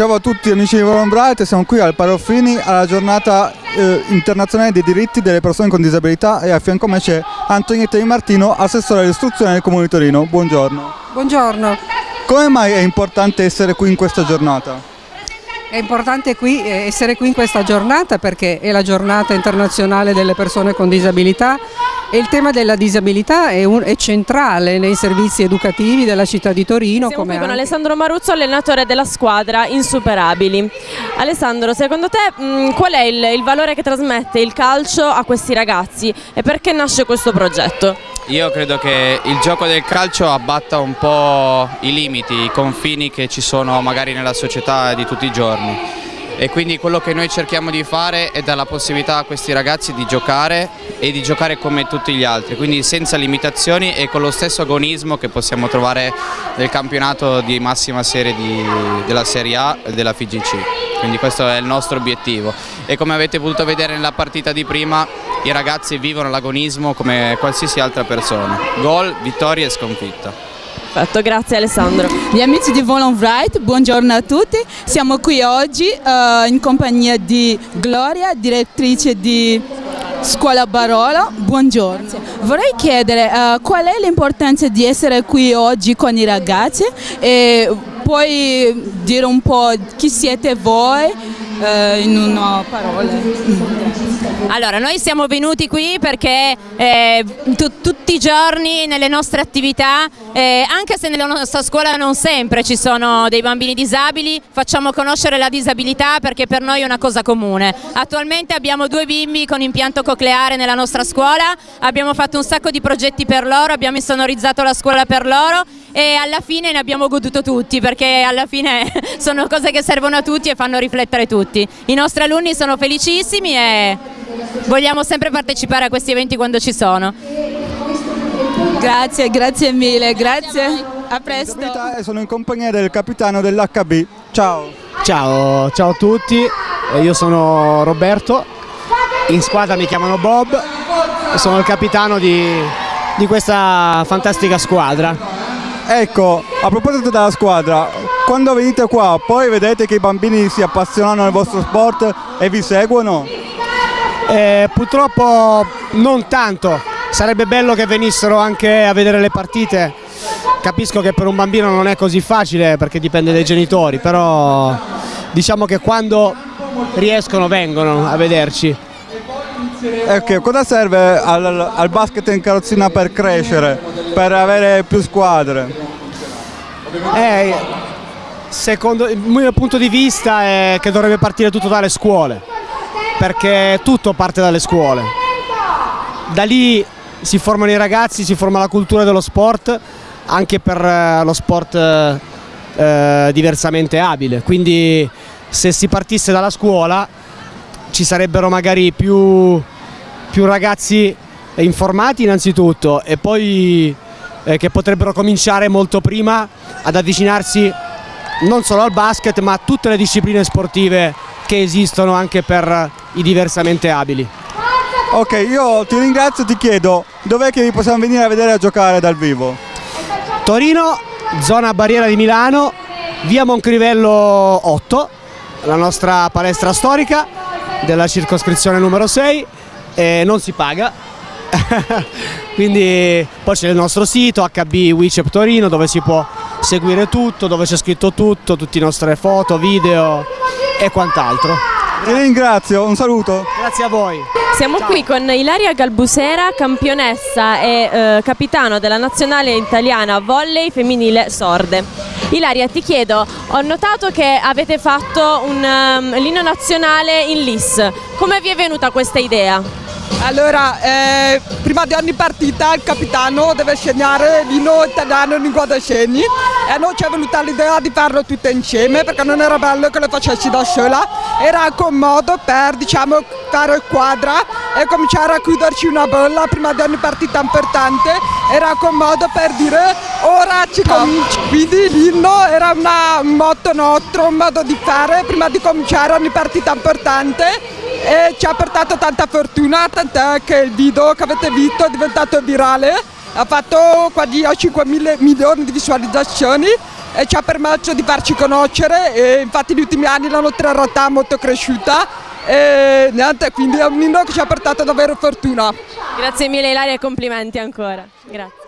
Ciao a tutti amici di Volon Bright, siamo qui al Paroffini alla giornata eh, internazionale dei diritti delle persone con disabilità e a fianco a me c'è Antonietta Di Martino, assessore all'istruzione del Comune di Torino. Buongiorno. Buongiorno. Come mai è importante essere qui in questa giornata? È importante qui, eh, essere qui in questa giornata perché è la giornata internazionale delle persone con disabilità e il tema della disabilità è, un, è centrale nei servizi educativi della città di Torino. Siamo come qui con anche... Alessandro Maruzzo, allenatore della squadra Insuperabili. Alessandro, secondo te mh, qual è il, il valore che trasmette il calcio a questi ragazzi e perché nasce questo progetto? Io credo che il gioco del calcio abbatta un po' i limiti, i confini che ci sono magari nella società di tutti i giorni e quindi quello che noi cerchiamo di fare è dare la possibilità a questi ragazzi di giocare e di giocare come tutti gli altri, quindi senza limitazioni e con lo stesso agonismo che possiamo trovare nel campionato di massima serie di, della Serie A e della FIGC. Quindi questo è il nostro obiettivo e come avete potuto vedere nella partita di prima i ragazzi vivono l'agonismo come qualsiasi altra persona, gol, vittoria e sconfitta. Perfetto, grazie Alessandro. Gli amici di Volon Wright, buongiorno a tutti. Siamo qui oggi uh, in compagnia di Gloria, direttrice di Scuola Barolo. Buongiorno. Vorrei chiedere uh, qual è l'importanza di essere qui oggi con i ragazzi e puoi dire un po' chi siete voi uh, in una parola? Allora, noi siamo venuti qui perché eh, tutti i giorni nelle nostre attività, eh, anche se nella nostra scuola non sempre ci sono dei bambini disabili, facciamo conoscere la disabilità perché per noi è una cosa comune. Attualmente abbiamo due bimbi con impianto cocleare nella nostra scuola, abbiamo fatto un sacco di progetti per loro, abbiamo insonorizzato la scuola per loro e alla fine ne abbiamo goduto tutti perché alla fine sono cose che servono a tutti e fanno riflettere tutti. I nostri alunni sono felicissimi e vogliamo sempre partecipare a questi eventi quando ci sono. Grazie, grazie mille, grazie. A presto. Sono in compagnia del capitano dell'HB. Ciao. Ciao, ciao a tutti. Io sono Roberto. In squadra mi chiamano Bob. Sono il capitano di, di questa fantastica squadra. Ecco, a proposito della squadra, quando venite qua poi vedete che i bambini si appassionano al vostro sport e vi seguono? Eh, purtroppo non tanto, sarebbe bello che venissero anche a vedere le partite, capisco che per un bambino non è così facile perché dipende dai genitori, però diciamo che quando riescono vengono a vederci. Ecco, cosa serve al, al basket in carrozzina per crescere, per avere più squadre? Eh, secondo il mio punto di vista è che dovrebbe partire tutto dalle scuole perché tutto parte dalle scuole. Da lì si formano i ragazzi, si forma la cultura dello sport, anche per eh, lo sport eh, eh, diversamente abile. Quindi se si partisse dalla scuola ci sarebbero magari più, più ragazzi informati innanzitutto e poi eh, che potrebbero cominciare molto prima ad avvicinarsi non solo al basket ma a tutte le discipline sportive che esistono anche per i diversamente abili. Ok, io ti ringrazio e ti chiedo dov'è che vi possiamo venire a vedere a giocare dal vivo? Torino, zona barriera di Milano, via Moncrivello 8, la nostra palestra storica della circoscrizione numero 6 e non si paga. Quindi poi c'è il nostro sito HB Wicep Torino dove si può seguire tutto, dove c'è scritto tutto, tutte le nostre foto, video e quant'altro. Ti ringrazio, un saluto. Grazie a voi. Siamo Ciao. qui con Ilaria Galbusera, campionessa e eh, capitano della nazionale italiana volley femminile sorde. Ilaria ti chiedo, ho notato che avete fatto un um, l'inno nazionale in LIS, come vi è venuta questa idea? Allora, eh, prima di ogni partita il capitano deve segnare l'inno italiano in lingua dei segni. E a noi ci è venuta l'idea di farlo tutte insieme perché non era bello che lo facessi da sola, era anche un modo per diciamo, fare quadra e cominciare a chiuderci una bolla prima di ogni partita importante, era anche un modo per dire ci quindi l'inno era una, un motto nostro, un modo di fare prima di cominciare ogni partita importante e ci ha portato tanta fortuna, tant'è che il video che avete visto è diventato virale, ha fatto quasi 5 milioni di visualizzazioni e ci ha permesso di farci conoscere e infatti negli ultimi anni la nostra realtà è molto cresciuta e niente, quindi è un inno che ci ha portato davvero fortuna. Grazie mille Ilaria e complimenti ancora. Grazie.